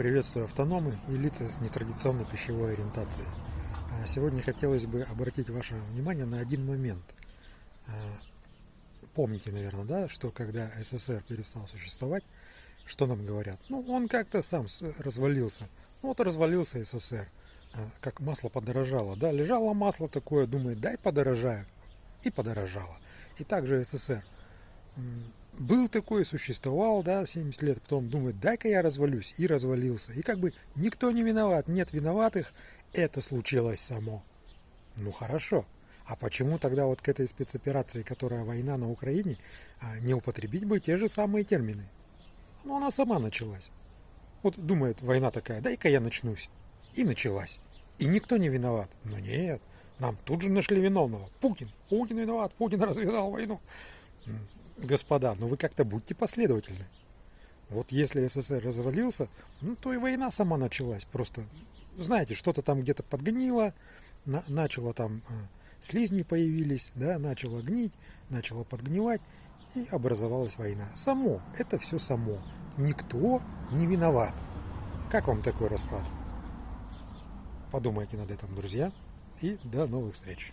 Приветствую автономы и лица с нетрадиционной пищевой ориентацией. А сегодня хотелось бы обратить ваше внимание на один момент. А, помните, наверное, да, что когда СССР перестал существовать, что нам говорят? Ну, он как-то сам развалился. Ну, вот развалился СССР. А, как масло подорожало, да, лежало масло такое, думает, дай подорожаю. И подорожало. И также СССР был такой, существовал, да, 70 лет, потом думает, дай-ка я развалюсь, и развалился. И как бы никто не виноват, нет виноватых, это случилось само. Ну хорошо. А почему тогда вот к этой спецоперации, которая война на Украине, а, не употребить бы те же самые термины? Ну она сама началась. Вот думает, война такая, дай-ка я начнусь. И началась. И никто не виноват. Но нет, нам тут же нашли виновного. Путин. Путин виноват, Путин развязал войну господа, но ну вы как-то будьте последовательны. Вот если СССР развалился, ну то и война сама началась. Просто, знаете, что-то там где-то подгнило, на, начало там э, слизни появились, да, начало гнить, начало подгнивать, и образовалась война. Само, это все само. Никто не виноват. Как вам такой расклад? Подумайте над этим, друзья, и до новых встреч.